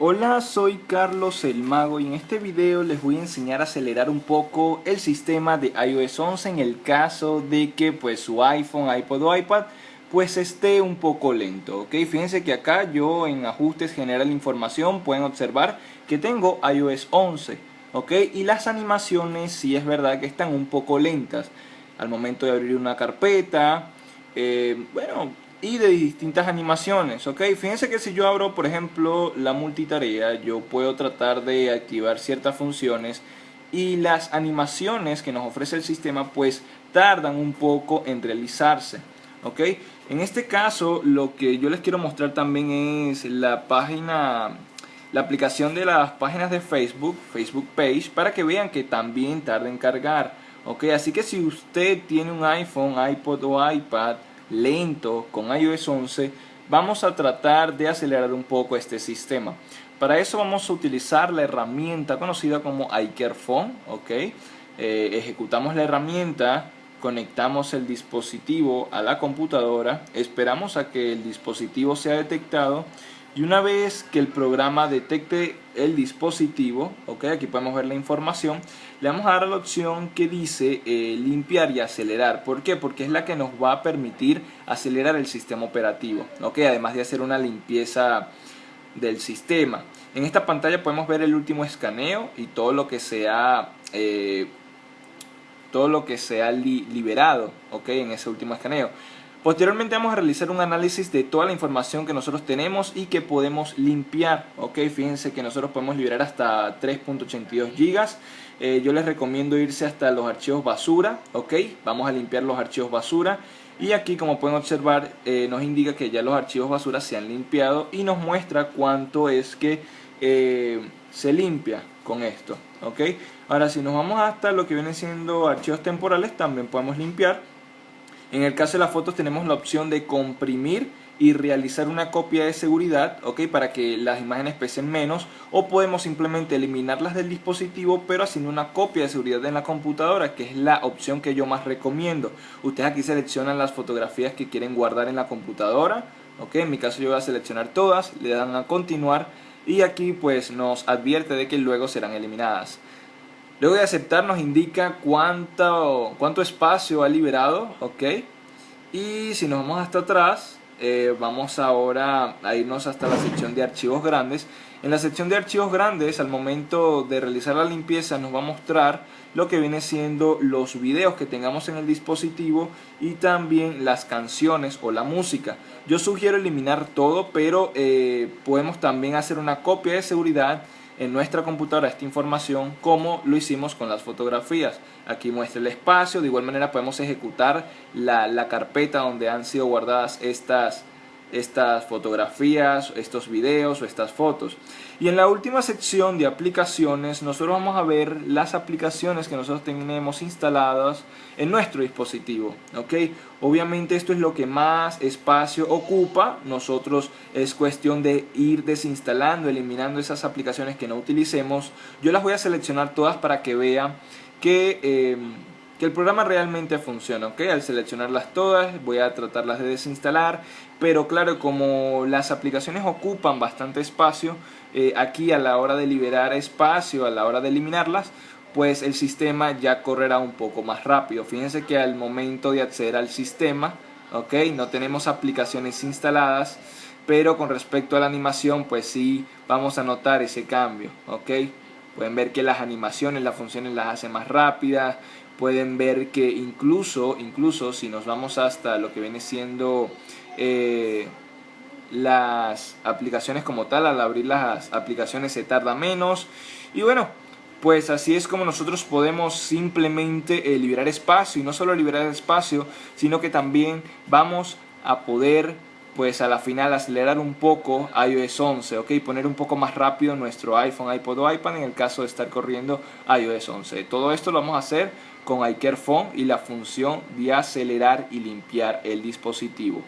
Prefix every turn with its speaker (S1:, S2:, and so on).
S1: Hola, soy Carlos el Mago y en este video les voy a enseñar a acelerar un poco el sistema de iOS 11 en el caso de que pues su iPhone, iPod o iPad pues esté un poco lento, ¿ok? Fíjense que acá yo en ajustes general información pueden observar que tengo iOS 11, ¿ok? Y las animaciones sí es verdad que están un poco lentas al momento de abrir una carpeta, eh, bueno, y de distintas animaciones, ¿ok? Fíjense que si yo abro, por ejemplo, la multitarea, yo puedo tratar de activar ciertas funciones y las animaciones que nos ofrece el sistema pues tardan un poco en realizarse, ¿ok? En este caso, lo que yo les quiero mostrar también es la página, la aplicación de las páginas de Facebook, Facebook Page, para que vean que también tarda en cargar, ¿ok? Así que si usted tiene un iPhone, iPod o iPad, lento con iOS 11, vamos a tratar de acelerar un poco este sistema. Para eso vamos a utilizar la herramienta conocida como iCareFone, ¿ok? Eh, ejecutamos la herramienta, conectamos el dispositivo a la computadora, esperamos a que el dispositivo sea detectado y una vez que el programa detecte el dispositivo, aquí podemos ver la información, le vamos a dar la opción que dice eh, limpiar y acelerar. ¿Por qué? Porque es la que nos va a permitir acelerar el sistema operativo, ok, además de hacer una limpieza del sistema. En esta pantalla podemos ver el último escaneo y todo lo que se ha, eh, todo lo que liberado, en ese último escaneo. Posteriormente vamos a realizar un análisis de toda la información que nosotros tenemos y que podemos limpiar. Ok, fíjense que nosotros podemos liberar hasta 3.82 gigas. Eh, yo les recomiendo irse hasta los archivos basura. Ok, vamos a limpiar los archivos basura. Y aquí como pueden observar eh, nos indica que ya los archivos basura se han limpiado y nos muestra cuánto es que eh, se limpia con esto. Ok, ahora si nos vamos hasta lo que viene siendo archivos temporales también podemos limpiar en el caso de las fotos tenemos la opción de comprimir y realizar una copia de seguridad. Para que las imágenes pesen menos o podemos simplemente eliminarlas del dispositivo pero haciendo una copia de seguridad en la computadora que es la opción que yo más recomiendo. Ustedes aquí seleccionan las fotografías que quieren guardar en la computadora, ¿ok? En mi caso yo voy a seleccionar todas, le dan a continuar y aquí pues nos advierte de que luego serán eliminadas. Luego de aceptar nos indica cuánto, cuánto espacio ha liberado, ok. Y si nos vamos hasta atrás, eh, vamos ahora a irnos hasta la sección de archivos grandes. En la sección de archivos grandes, al momento de realizar la limpieza, nos va a mostrar lo que viene siendo los videos que tengamos en el dispositivo y también las canciones o la música. Yo sugiero eliminar todo, pero eh, podemos también hacer una copia de seguridad en nuestra computadora esta información como lo hicimos con las fotografías. Aquí muestra el espacio, de igual manera podemos ejecutar la, la carpeta donde han sido guardadas estas estas fotografías, estos videos o estas fotos. Y en la última sección de aplicaciones nosotros vamos a ver las aplicaciones que nosotros tenemos instaladas en nuestro dispositivo. ¿ok? Obviamente esto es lo que más espacio ocupa. Nosotros es cuestión de ir desinstalando, eliminando esas aplicaciones que no utilicemos. Yo las voy a seleccionar todas para que vean que... Eh, que el programa realmente funciona, ¿ok? Al seleccionarlas todas voy a tratarlas de desinstalar, pero claro, como las aplicaciones ocupan bastante espacio, eh, aquí a la hora de liberar espacio, a la hora de eliminarlas, pues el sistema ya correrá un poco más rápido. Fíjense que al momento de acceder al sistema, ¿ok? No tenemos aplicaciones instaladas, pero con respecto a la animación, pues sí vamos a notar ese cambio, ¿ok? Pueden ver que las animaciones, las funciones las hace más rápidas, pueden ver que incluso, incluso si nos vamos hasta lo que viene siendo eh, las aplicaciones como tal, al abrir las aplicaciones se tarda menos. Y bueno, pues así es como nosotros podemos simplemente eh, liberar espacio y no solo liberar espacio, sino que también vamos a poder pues a la final acelerar un poco iOS 11, ok, poner un poco más rápido nuestro iPhone, iPod o iPad en el caso de estar corriendo iOS 11. Todo esto lo vamos a hacer con iCareFone y la función de acelerar y limpiar el dispositivo.